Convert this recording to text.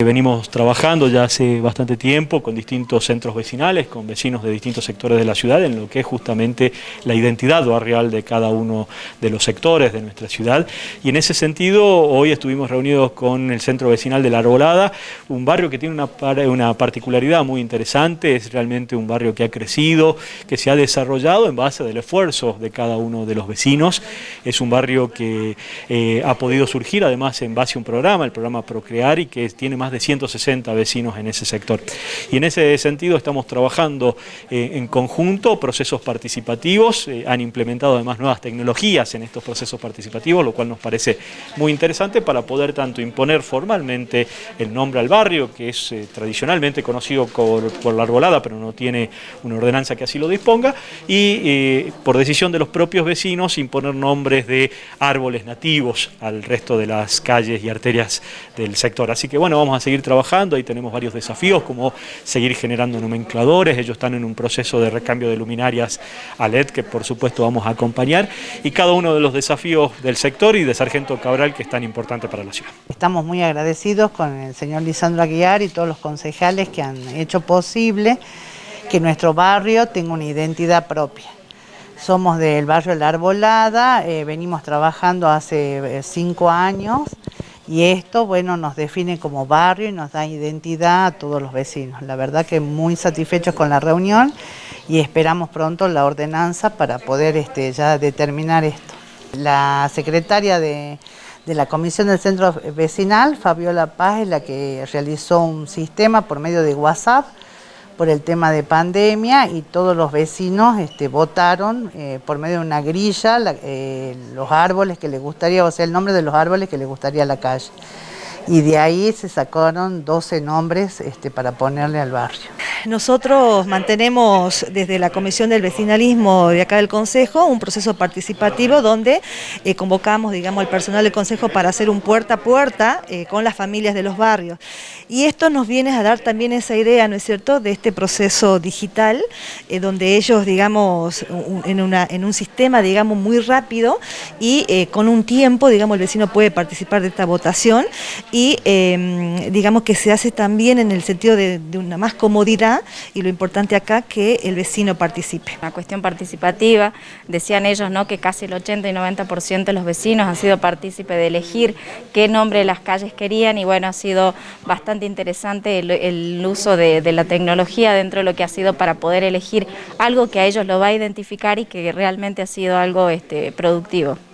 Venimos trabajando ya hace bastante tiempo con distintos centros vecinales, con vecinos de distintos sectores de la ciudad, en lo que es justamente la identidad barrial de cada uno de los sectores de nuestra ciudad. Y en ese sentido, hoy estuvimos reunidos con el centro vecinal de La Arbolada, un barrio que tiene una, una particularidad muy interesante, es realmente un barrio que ha crecido, que se ha desarrollado en base del esfuerzo de cada uno de los vecinos. Es un barrio que eh, ha podido surgir además en base a un programa, el programa Procrear, y que tiene más de 160 vecinos en ese sector. Y en ese sentido estamos trabajando eh, en conjunto procesos participativos, eh, han implementado además nuevas tecnologías en estos procesos participativos, lo cual nos parece muy interesante para poder tanto imponer formalmente el nombre al barrio, que es eh, tradicionalmente conocido por, por, la arbolada, pero no tiene una ordenanza que así lo disponga, y por decisión de los propios vecinos imponer nombres de árboles nativos al resto de las calles y arterias del sector. Así que bueno, vamos a a seguir trabajando, ahí tenemos varios desafíos como seguir generando nomencladores, ellos están en un proceso de recambio de luminarias a LED que por supuesto vamos a acompañar y cada uno de los desafíos del sector y de Sargento Cabral que es tan importante para la ciudad. Estamos muy agradecidos con el señor Lisandro Aguiar y todos los concejales que han hecho posible que nuestro barrio tenga una identidad propia. Somos del barrio La Arbolada, eh, venimos trabajando hace eh, cinco años y esto, bueno, nos define como barrio y nos da identidad a todos los vecinos. La verdad que muy satisfechos con la reunión y esperamos pronto la ordenanza para poder este, ya determinar esto. La secretaria de, de la Comisión del Centro Vecinal, Fabiola Paz, es la que realizó un sistema por medio de WhatsApp por el tema de pandemia y todos los vecinos este, votaron eh, por medio de una grilla eh, los árboles que les gustaría, o sea, el nombre de los árboles que les gustaría a la calle. Y de ahí se sacaron 12 nombres este, para ponerle al barrio. Nosotros mantenemos desde la Comisión del Vecinalismo de acá del Consejo un proceso participativo donde eh, convocamos digamos, al personal del Consejo para hacer un puerta a puerta eh, con las familias de los barrios. Y esto nos viene a dar también esa idea, ¿no es cierto?, de este proceso digital, eh, donde ellos, digamos, en, una, en un sistema, digamos, muy rápido y con un tiempo, digamos, el vecino puede participar de esta votación em, digamos, que se hace también en el sentido de, de una más comodidad y lo importante acá que el vecino participe. Una cuestión participativa, decían ellos ¿no? que casi el 80 y 90% de los vecinos han sido partícipe de elegir qué nombre de las calles querían y bueno, ha sido bastante interesante el, uso de, la tecnología dentro de lo que ha sido para poder elegir algo que a ellos lo va a identificar y que realmente ha sido algo este, productivo.